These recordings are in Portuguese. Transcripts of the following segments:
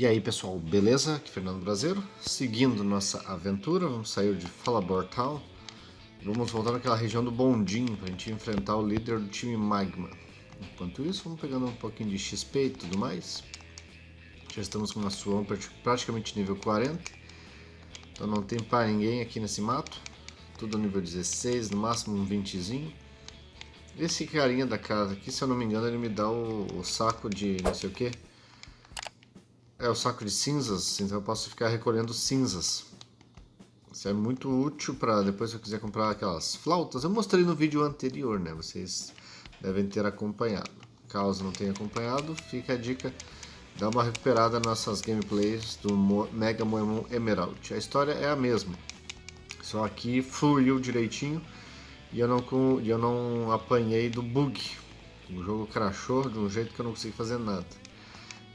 E aí pessoal, beleza? Aqui é Fernando Brasileiro, seguindo nossa aventura, vamos sair de Falabor Town, vamos voltar naquela região do Bondinho para gente enfrentar o líder do time Magma. Enquanto isso, vamos pegando um pouquinho de XP e tudo mais. Já estamos com uma Swampert praticamente nível 40, então não tem para ninguém aqui nesse mato, tudo nível 16, no máximo um 20zinho. Esse carinha da casa aqui, se eu não me engano, ele me dá o, o saco de não sei o que é o saco de cinzas, então eu posso ficar recolhendo cinzas. Isso é muito útil para depois se eu quiser comprar aquelas flautas. Eu mostrei no vídeo anterior, né? Vocês devem ter acompanhado. Caso não tenha acompanhado, fica a dica. Dá uma recuperada nas nossas gameplays do Mega Moemon Emerald. A história é a mesma. Só aqui fluiu direitinho e eu não, eu não apanhei do bug. O jogo crashou de um jeito que eu não consegui fazer nada.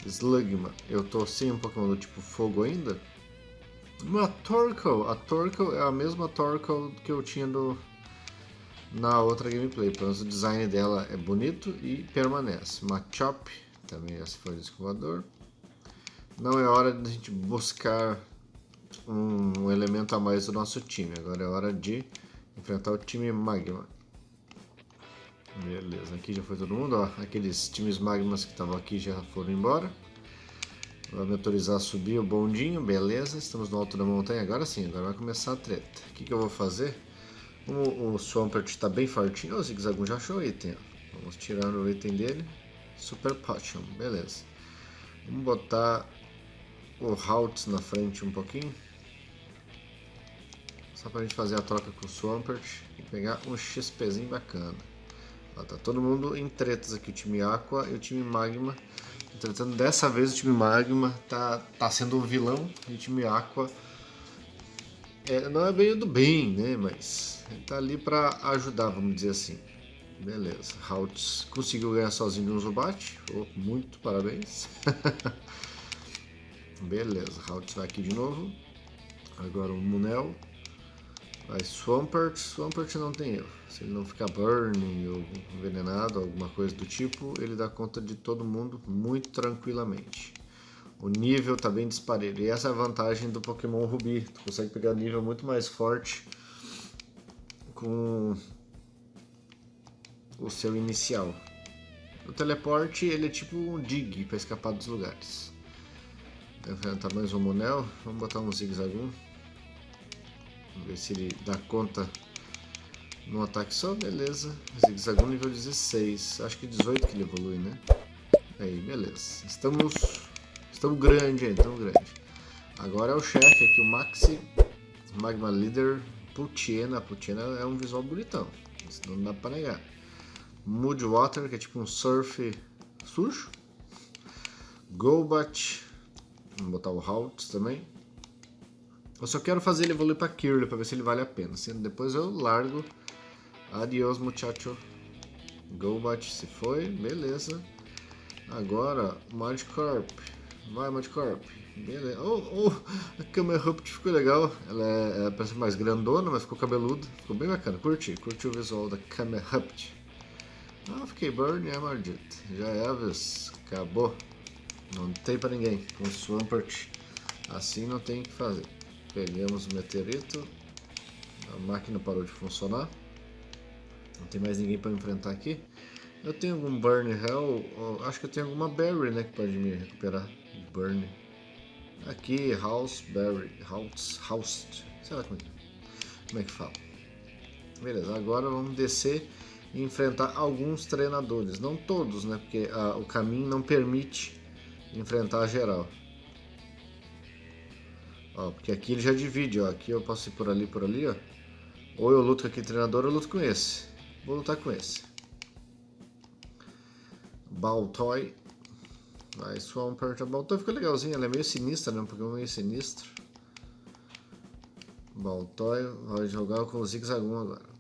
Slugma. Eu tô sem um Pokémon do tipo fogo ainda. Uma Torkoal. A Torkoal é a mesma Torkoal que eu tinha do, na outra gameplay. Pelo menos o design dela é bonito e permanece. Machop. Também esse foi o escovador. Não é hora de a gente buscar um elemento a mais do nosso time. Agora é hora de enfrentar o time Magma. Beleza, aqui já foi todo mundo, ó. Aqueles times magmas que estavam aqui já foram embora. Vou me autorizar a subir o bondinho, beleza. Estamos no alto da montanha, agora sim, agora vai começar a treta. O que, que eu vou fazer? Como o Swampert está bem fortinho, o Zigzagoon já achou o item, ó. Vamos tirar o item dele. Super Potion, beleza. Vamos botar o Haltz na frente um pouquinho. Só pra gente fazer a troca com o Swampert e pegar um XPzinho bacana. Ó, tá todo mundo em tretas aqui, o time Aqua e o time Magma. Entretanto, dessa vez o time Magma tá, tá sendo o vilão e o time Aqua é, não é bem do bem, né? Mas ele tá ali para ajudar, vamos dizer assim. Beleza, Haltz conseguiu ganhar sozinho um Zubat. Oh, muito parabéns. Beleza, Haltz vai aqui de novo. Agora o Munel. Vai Swampert, Swampert não tem erro. Se ele não ficar burning ou envenenado, alguma coisa do tipo, ele dá conta de todo mundo muito tranquilamente. O nível tá bem disparelho. E essa é a vantagem do Pokémon Ruby. Tu consegue pegar nível muito mais forte com o seu inicial. O teleporte ele é tipo um dig para escapar dos lugares. Enfrentar mais um Monel. Vamos botar um Zigzagoon. Vamos ver se ele dá conta no ataque só, beleza. Zigzagoon nível 16. Acho que 18 que ele evolui, né? Aí, beleza. Estamos. Estamos grande aí, estamos grande. Agora é o chefe aqui, o Maxi Magma Leader Putiena. Putiena é um visual bonitão. Isso não dá pra negar. Mood Water, que é tipo um surf sujo. Golbat. Vamos botar o Halt também. Eu só quero fazer ele evoluir para Kirlia para ver se ele vale a pena. Sendo depois eu largo. Adiós, muchacho. Golbat se foi, beleza. Agora, Magikarp. Vai, Magikarp. Beleza. Oh, oh, a Camerupt ficou legal. Ela é, é, parece mais grandona, mas ficou cabeluda. Ficou bem bacana. Curti, curti o visual da Camerupt. Ah, fiquei burn, é maldito. Já é, Elvis. Acabou. Não tem pra ninguém. Com Swampert. Assim não tem o que fazer. Pegamos o meteorito. A máquina parou de funcionar. Não tem mais ninguém para enfrentar aqui. Eu tenho algum Burn Hell. Acho que eu tenho alguma Berry, né? Que pode me recuperar. Burn. Aqui, House Berry. House. House. Sei lá como é que, como é que fala. Beleza, agora vamos descer e enfrentar alguns treinadores. Não todos, né? Porque a, o caminho não permite enfrentar geral. Ó, porque aqui ele já divide, ó. Aqui eu posso ir por ali, por ali, ó. Ou eu luto com aquele treinador ou eu luto com esse. Vou lutar com esse. Baltoy. Vai, Swampert. A Baltoy ficou legalzinha, ela é meio sinistra, né? Um Pokémon meio sinistro. Baltoy vai jogar com o Zigzagoon agora.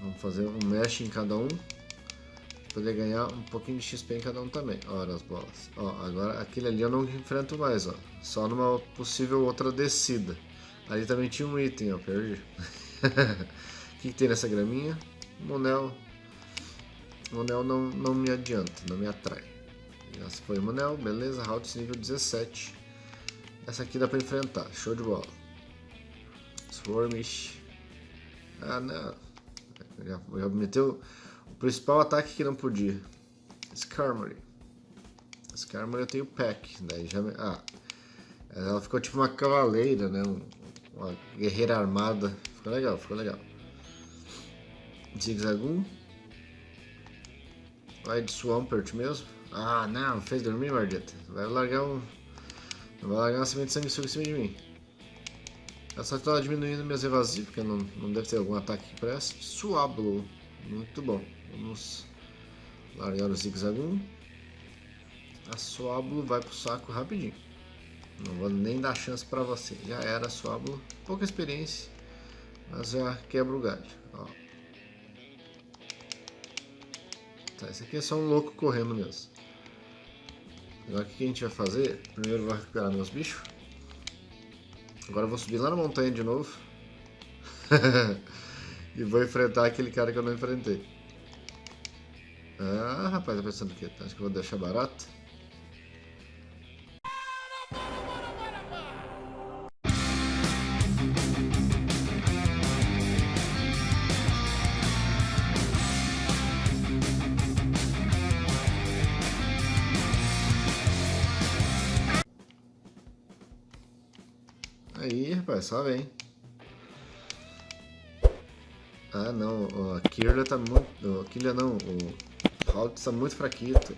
Vamos fazer um mesh em cada um poder ganhar um pouquinho de XP em cada um também. Ora as bolas. Ó, agora aquele ali eu não enfrento mais, ó. Só numa possível outra descida. Ali também tinha um item, ó, perdi. O que, que, tem nessa graminha? Monel. Monel não, não me adianta, não me atrai. Essa foi o Manel, beleza. Haltz nível 17. Essa aqui dá pra enfrentar, show de bola. Swarmish. Ah, não. Já, já meteu principal ataque que não podia. Skarmory. Skarmory eu tenho Pack. Daí já... Ah. Ela ficou tipo uma cavaleira, né? Uma guerreira armada. Ficou legal, ficou legal. Zigzagoon. Vai de Swampert mesmo. Ah, não, fez dormir, Mardita. Vai largar um... Vai largar uma semente de sanguessuga em cima de mim. Ela só está diminuindo minhas evasivas, porque não, não deve ter algum ataque que preste. Suablo. Muito bom. Vamos largar o Zigzagoon. A Suablo vai pro saco rapidinho. Não vou nem dar chance pra você. Já era Suablo. Pouca experiência. Mas já quebra o galho. Ó. Tá, esse aqui é só um louco correndo mesmo. Agora o que a gente vai fazer? Primeiro eu vou recuperar meus bichos. Agora eu vou subir lá na montanha de novo. e vou enfrentar aquele cara que eu não enfrentei. Ah, rapaz, tá pensando o quê? Acho que eu vou deixar barato? Aí, rapaz, só vem. Ah, não. A Kirla tá muito... A Kirla não. O Halt tá muito fraquito.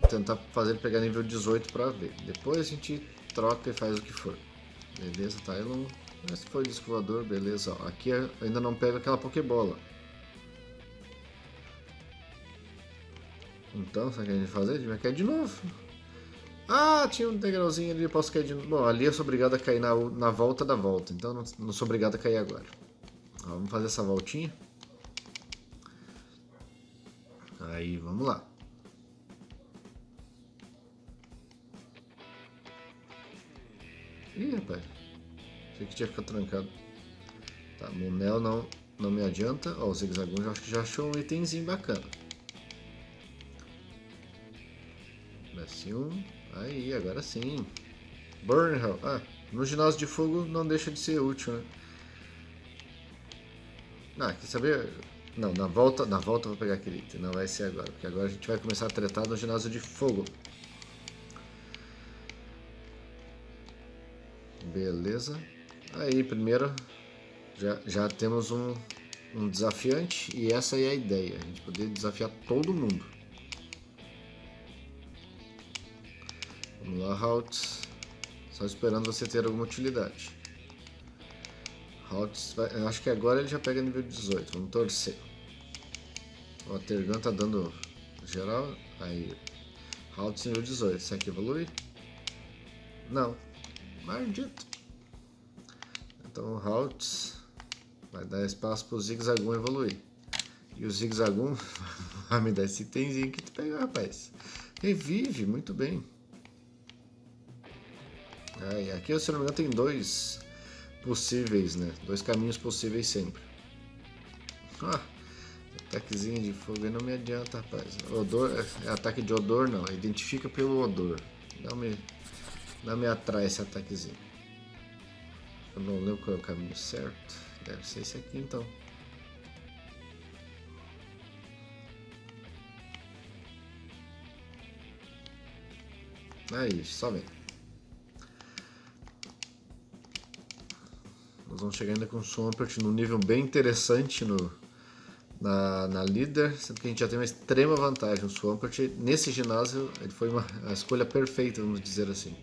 Vou tentar fazer ele pegar nível 18 pra ver. Depois a gente troca e faz o que for. Beleza, tá? Eu não... Esse foi o disco voador, beleza. Aqui ainda não pego aquela Pokébola. Então, sabe o que a gente vai fazer? A gente vai cair de novo. Ah, tinha um degrauzinho ali, posso cair de novo. Bom, ali eu sou obrigado a cair na, na volta da volta, então não, não sou obrigado a cair agora. Ó, vamos fazer essa voltinha. Aí, vamos lá. Ih, rapaz. Achei que tinha ficado trancado. Tá, Monel não, não me adianta. Ó, o Zigzagoon já, já achou um itemzinho bacana. Desce um. Aí, agora sim. Burn Hell. Ah, no ginásio de fogo não deixa de ser útil, né? Ah, quer saber? Não, na volta, na volta eu vou pegar aquele item. Não vai ser agora, porque agora a gente vai começar a tretar no ginásio de fogo. Beleza. Aí, primeiro, já, já temos um, um desafiante e essa é a ideia. A gente poder desafiar todo mundo. Vamos lá, Halt. Só esperando você ter alguma utilidade. Halt, vai, acho que agora ele já pega nível 18. Vamos torcer. O Tergan tá dando geral. Aí. Halt nível 18. Será que evolui? Não. Maldito. Então Halt vai dar espaço pro Zigzagoon evoluir. E o Zigzagoon vai me dar esse itemzinho que tu pegou, rapaz. Revive, muito bem. É, aqui, se não me engano, tem dois possíveis, né? Dois caminhos possíveis sempre. Ah, ataquezinho de fogo não me adianta, rapaz. Odor, é, é ataque de odor não, identifica pelo odor. Não me, não me atrai esse ataquezinho. Eu não lembro qual é o caminho certo. Deve ser esse aqui então. Aí, só vem. Nós vamos chegar ainda com o Swampert num nível bem interessante no, na, na líder, sendo que a gente já tem uma extrema vantagem. O Swampert, nesse ginásio, ele foi uma, a escolha perfeita, vamos dizer assim.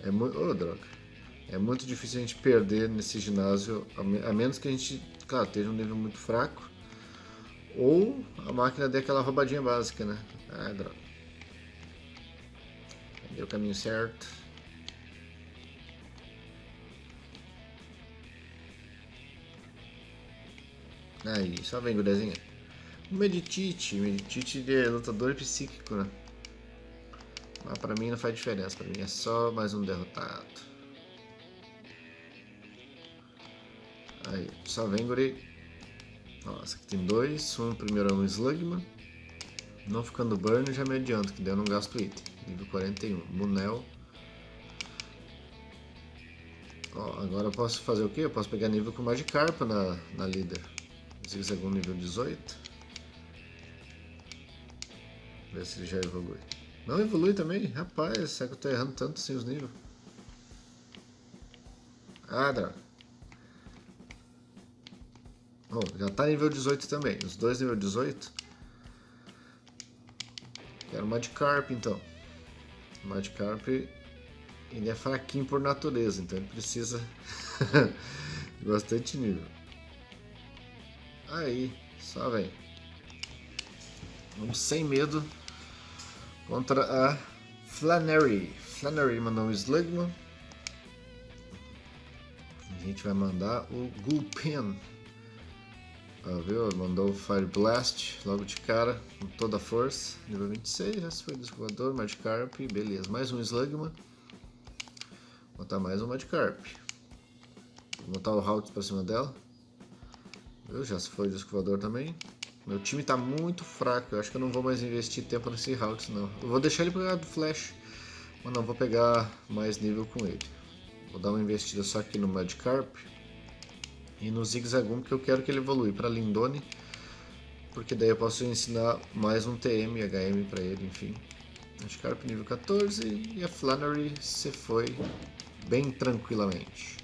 É muito... Oh, droga. É muito difícil a gente perder nesse ginásio, a, a menos que a gente, claro, esteja um nível muito fraco. Ou a máquina dê aquela roubadinha básica, né? Ah, droga. Deu o caminho certo. Aí, só vem, gurezinha. Meditite, Meditite de lutador psíquico, né? Mas pra mim não faz diferença, pra mim é só mais um derrotado. Aí, só vem, guri. Nossa, aqui tem dois. Um primeiro é um Slugman. Não ficando burn, já me adianto, que daí eu não gasto item. Nível 41. Munel. Ó, agora eu posso fazer o quê? Eu posso pegar nível com Magikarp na, na líder. Zigzagoon nível 18. Ver se ele já evolui. Não evolui também? Rapaz, será que eu tô errando tanto sem os níveis? Ah, droga. Bom, já tá nível 18 também. Os dois nível 18. Quero Magikarp então. Magikarp ele é fraquinho por natureza, então ele precisa de bastante nível. Aí, só vem. Vamos sem medo contra a Flannery. Flannery mandou um Slugma. A gente vai mandar o Gulpen. Ah, viu? Mandou o Fire Blast logo de cara, com toda a força. Nível 26, já se foi descovador, Magikarp, beleza. Mais um Slugma. Vou botar mais um Magikarp. Vou botar o Halt pra cima dela. Viu? Já se foi o descovador também. Meu time tá muito fraco, eu acho que eu não vou mais investir tempo nesse Halt não. Eu vou deixar ele pegar do Flash, mas não vou pegar mais nível com ele. Vou dar uma investida só aqui no Magikarp e no Zigzagoon, porque eu quero que ele evolui para Lindone, porque daí eu posso ensinar mais um TM e HM para ele, enfim. Magikarp nível 14 e a Flannery se foi bem tranquilamente.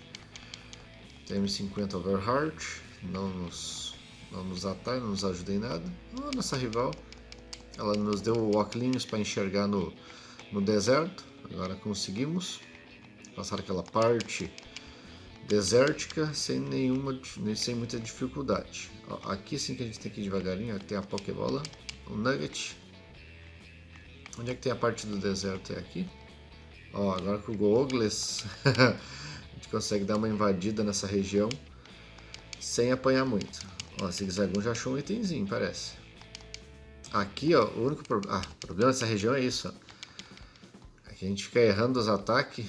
TM50 Overheart, não nos, não nos atrai, não nos ajuda em nada. A nossa rival, ela nos deu óculos para enxergar no, no deserto, agora conseguimos passar aquela parte desértica sem nenhuma sem muita dificuldade. Aqui sim que a gente tem que ir devagarinho, tem a Pokébola, o Nugget. Onde é que tem a parte do deserto? É aqui. Ó, agora com o Googles a gente consegue dar uma invadida nessa região sem apanhar muito. Ó, Zigzagoon já achou um itemzinho, parece. Aqui, ó, o único pro... ah, problema dessa região é isso, que a gente fica errando os ataques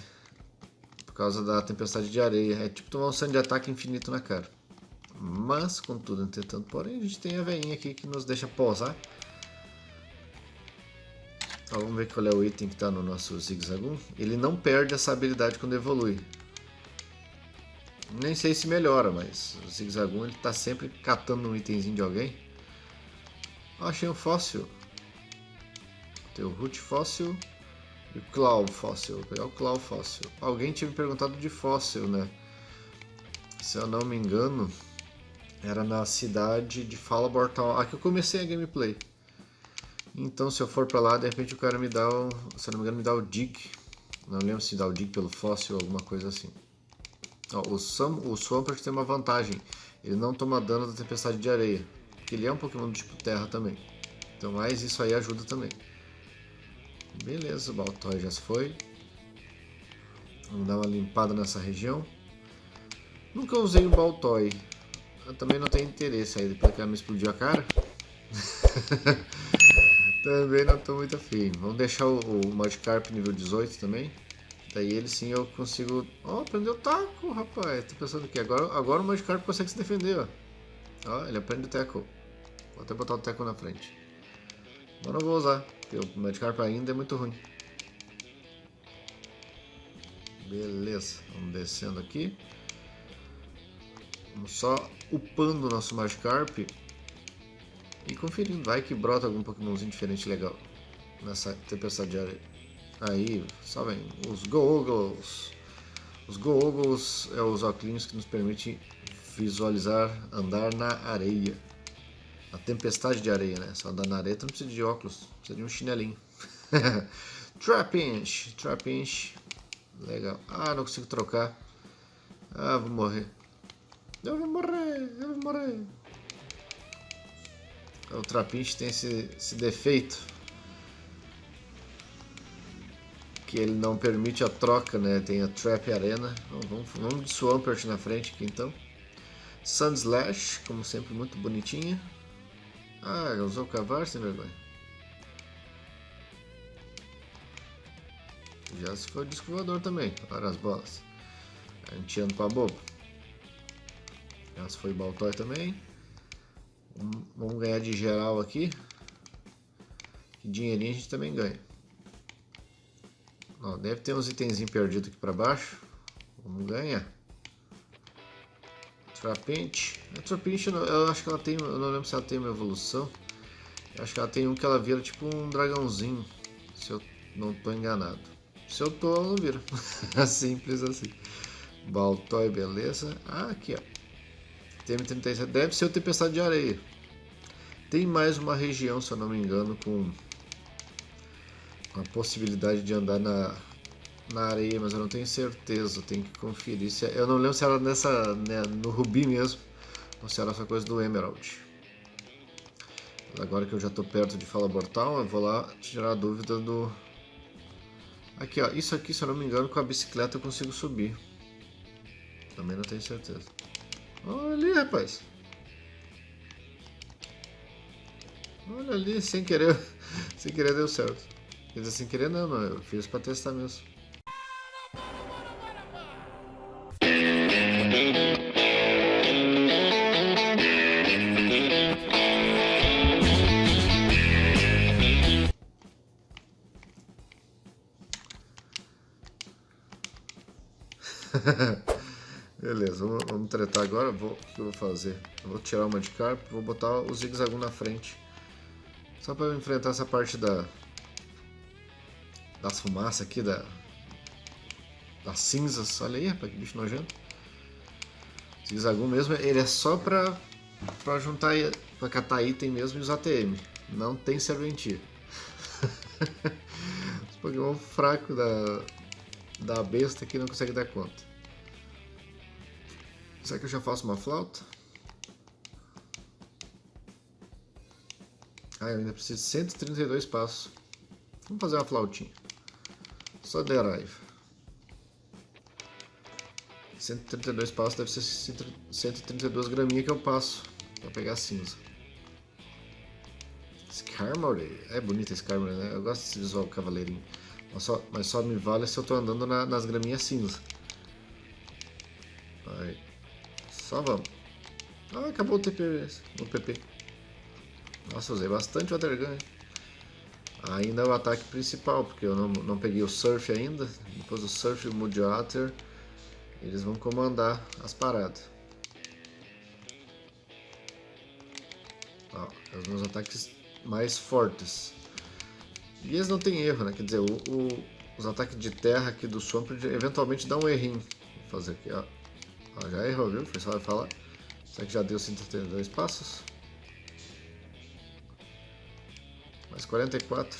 por causa da tempestade de areia. É tipo tomar um sangue de ataque infinito na cara. Mas, contudo, entretanto, porém, a gente tem a veinha aqui que nos deixa pousar. Então, vamos ver qual é o item que está no nosso Zigzagoon. Ele não perde essa habilidade quando evolui. Nem sei se melhora, mas o Zigzagoon ele está sempre catando um itemzinho de alguém. Achei um fóssil. Tem o Root Fóssil. E o Claw Fóssil, vou pegar o Claw Fóssil. Alguém tinha me perguntado de fóssil, né? Se eu não me engano, era na cidade de Falabor Town. Aqui eu comecei a gameplay. Então se eu for pra lá, de repente o cara me dá o... Se eu não me engano, me dá o Dig. Não lembro se dá o Dig pelo fóssil ou alguma coisa assim. Ó, o, Sam, o Swampert tem uma vantagem. Ele não toma dano da tempestade de areia. Porque ele é um Pokémon do tipo terra também. Então mais isso aí ajuda também. Beleza, o Baltoy já se foi. Vamos dar uma limpada nessa região. Nunca usei o Baltoy. Eu também não tenho interesse aí, depois que ela me explodiu a cara. também não estou muito afim. Vamos deixar o, o Magikarp nível 18 também. Daí ele sim eu consigo... Ó, oh, aprendeu taco, rapaz. Tô pensando que agora, agora o Magikarp consegue se defender, ó. Ó, ele aprende o tackle. Vou até botar o tackle na frente. Mas não vou usar. Porque o Magikarp ainda é muito ruim. Beleza, vamos descendo aqui. Vamos só upando o nosso Magikarp e conferindo. Vai que brota algum Pokémonzinho diferente legal nessa tempestade de areia. Aí, só vem os Googles. Os Googles é os óculos que nos permitem visualizar andar na areia. A tempestade de areia, né? Só andar na areia não precisa de óculos, precisa de um chinelinho. Trapinch, Trapinch. Legal. Ah, não consigo trocar. Ah, vou morrer. Eu vou morrer, eu vou morrer. O Trapinch tem esse, esse defeito. Que ele não permite a troca, né? Tem a Trap Arena. vamos, vamos de Swampert na frente aqui então. Sunslash, como sempre, muito bonitinha. Ah, usou o cavalo sem vergonha. Já se foi disco voador também, para as bolas. A gente anda pra bobo. Já se foi Baltoy também. Vamos ganhar de geral aqui. E dinheirinho a gente também ganha. Ó, deve ter uns itenzinhos perdidos aqui para baixo. Vamos ganhar. Trapente. A Trapente, eu acho que ela tem. Eu não lembro se ela tem uma evolução. Eu acho que ela tem um que ela vira tipo um dragãozinho. Se eu não estou enganado. Se eu tô, ela não vira. Simples assim. Baltói, beleza. Ah, aqui, ó. TM37 deve ser o Tempestade de Areia. Tem mais uma região, se eu não me engano, com a possibilidade de andar na, na areia, mas eu não tenho certeza, tenho que conferir. Se, é, eu não lembro se era nessa, né, no Rubi mesmo, ou se era essa coisa do Emerald. Agora que eu já estou perto de Fala Bortal, eu vou lá tirar a dúvida do... Aqui, ó, isso aqui, se eu não me engano, com a bicicleta eu consigo subir. Também não tenho certeza. Olha ali, rapaz. Olha ali, sem querer. sem querer deu certo. Quer dizer, sem querer não, não. Eu fiz pra testar mesmo. Beleza, vamos, vamos tretar agora. Vou, o que eu vou fazer? Eu vou tirar uma de carpa, vou botar o zigue-zagu na frente. Só para enfrentar essa parte da das fumaças aqui, da, das cinzas. Olha aí, rapaz, que bicho nojento. Zigue-zagu mesmo, ele é só pra, pra juntar, pra catar item mesmo e usar TM. Não tem serventia. Os Pokémon fraco da, da besta que não consegue dar conta. Será que eu já faço uma flauta? Ah, eu ainda preciso de 132 passos. Vamos fazer uma flautinha. Só Derive. 132 passos deve ser 132 graminhas que eu passo para pegar cinza. Skarmory. É bonita Skarmory, né? Eu gosto desse visual cavaleirinho. Mas só, mas só me vale se eu tô andando na, nas graminhas cinza. Aí. Só vamos. Ah, acabou o TP, o PP. Nossa, usei bastante Water Gun. Ainda é o ataque principal, porque eu não, não peguei o Surf ainda. Depois do Surf e o Mood Water, eles vão comandar as paradas. Ó, é os meus ataques mais fortes. E eles não tem erro, né? Quer dizer, o, o, os ataques de terra aqui do Swamp eventualmente dão um errinho. Vou fazer aqui, ó. Ó, já errou, viu? Foi só falar. Será que já deu 132 passos? Mais 44.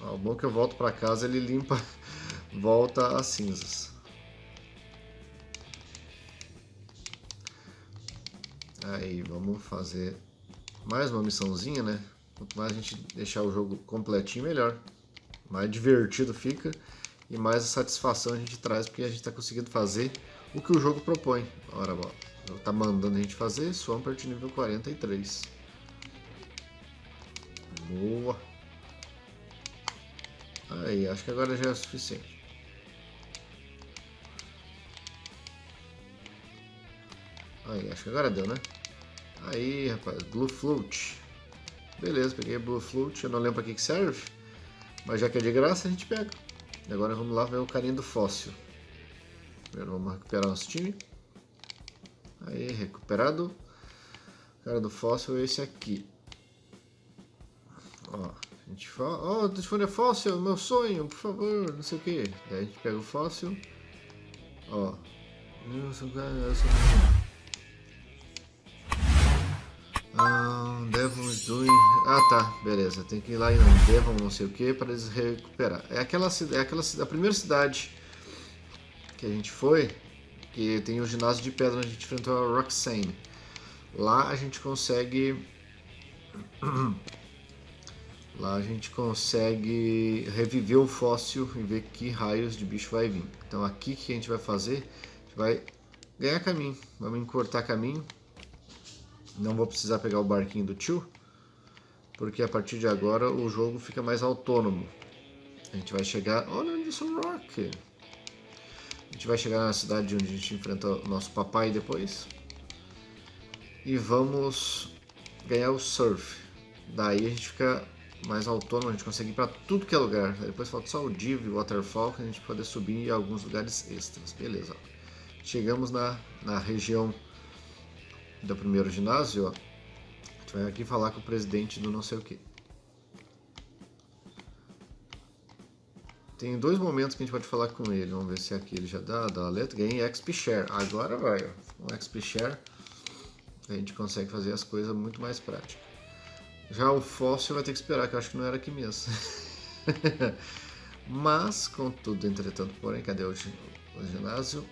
Ó, o bom é que eu volto para casa ele limpa, volta as cinzas. Aí, vamos fazer mais uma missãozinha, né? Quanto mais a gente deixar o jogo completinho, melhor. Mais divertido fica e mais a satisfação a gente traz porque a gente está conseguindo fazer o que o jogo propõe. Ora, ó, tá mandando a gente fazer Swampert nível 43. Aí, acho que agora já é o suficiente. Aí, acho que agora deu, né? Aí, rapaz, Blue Float. Beleza, peguei Blue Float, eu não lembro pra que, que serve. Mas já que é de graça, a gente pega. E agora vamos lá ver o carinho do fóssil. Primeiro vamos recuperar nosso time. Aí, recuperado. O cara do fóssil é esse aqui. Ó, a gente fala, oh, telefone é fóssil, meu sonho, por favor, não sei o que. Daí a gente pega o fóssil. Ó. Ah, Devon doing. Ah tá, beleza. Tem que ir lá em Devon, não sei o que, para eles recuperar. É aquela, é aquela a primeira cidade que a gente foi, que tem o ginásio de pedra onde a gente enfrentou a Roxane. Lá a gente consegue. Lá a gente consegue reviver o fóssil e ver que raios de bicho vai vir. Então aqui que a gente vai fazer, a gente vai ganhar caminho. Vamos encurtar caminho. Não vou precisar pegar o barquinho do tio, porque a partir de agora o jogo fica mais autônomo. A gente vai chegar... Olha, Anderson Rock! A gente vai chegar na cidade onde a gente enfrenta o nosso papai depois. E vamos ganhar o surf. Daí a gente fica mais autônomo, a gente consegue ir para tudo que é lugar. Depois falta só o Div e o Waterfall, que a gente pode subir em alguns lugares extras. Beleza. Chegamos na, na região do primeiro ginásio, ó. A gente vai aqui falar com o presidente do não sei o que. Tem dois momentos que a gente pode falar com ele. Vamos ver se aqui ele já dá, dá a letra. Ganhei XP Share. Agora vai, ó. Com XP Share a gente consegue fazer as coisas muito mais práticas. Já o fóssil vai ter que esperar, que eu acho que não era aqui mesmo. Mas, contudo, entretanto, porém, cadê o, o ginásio?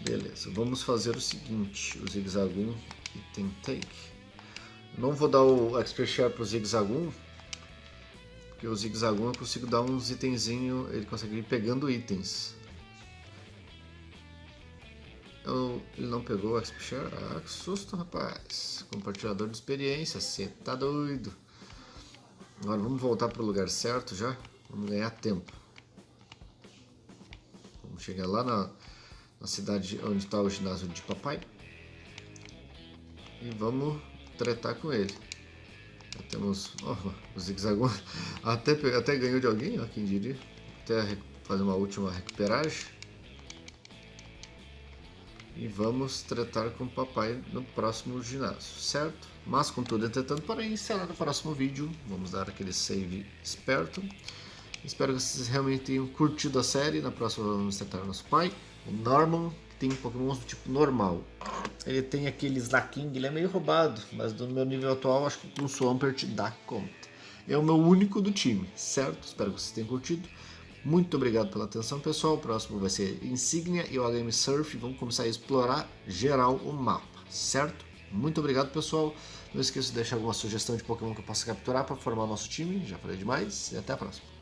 Beleza, vamos fazer o seguinte, o zigzagum item take. Não vou dar o XP Share pro zigzagum, porque o zigzagum eu consigo dar uns itenzinho, ele consegue ir pegando itens. Ele não pegou o XP Share? Ah, que susto, rapaz. Compartilhador de experiência, você tá doido. Agora vamos voltar para o lugar certo já. Vamos ganhar tempo. Vamos chegar lá na, na cidade onde está o ginásio de papai. E vamos tretar com ele. Já temos oh, o zigue Até, até ganhou de alguém, ó, quem diria. Até fazer uma última recuperagem e vamos tratar com o papai no próximo ginásio, certo? Mas contudo, entretanto, para iniciar no próximo vídeo, vamos dar aquele save esperto. Espero que vocês realmente tenham curtido a série. Na próxima vamos tratar nosso pai, o Norman, que tem Pokémon do tipo normal. Ele tem aquele Slaking, ele é meio roubado, mas no meu nível atual acho que com o Swampert dá conta. É o meu único do time, certo? Espero que vocês tenham curtido. Muito obrigado pela atenção, pessoal. O próximo vai ser Insignia e o HM Surf. Vamos começar a explorar geral o mapa, certo? Muito obrigado, pessoal. Não esqueça de deixar alguma sugestão de Pokémon que eu possa capturar para formar nosso time. Já falei demais e até a próxima.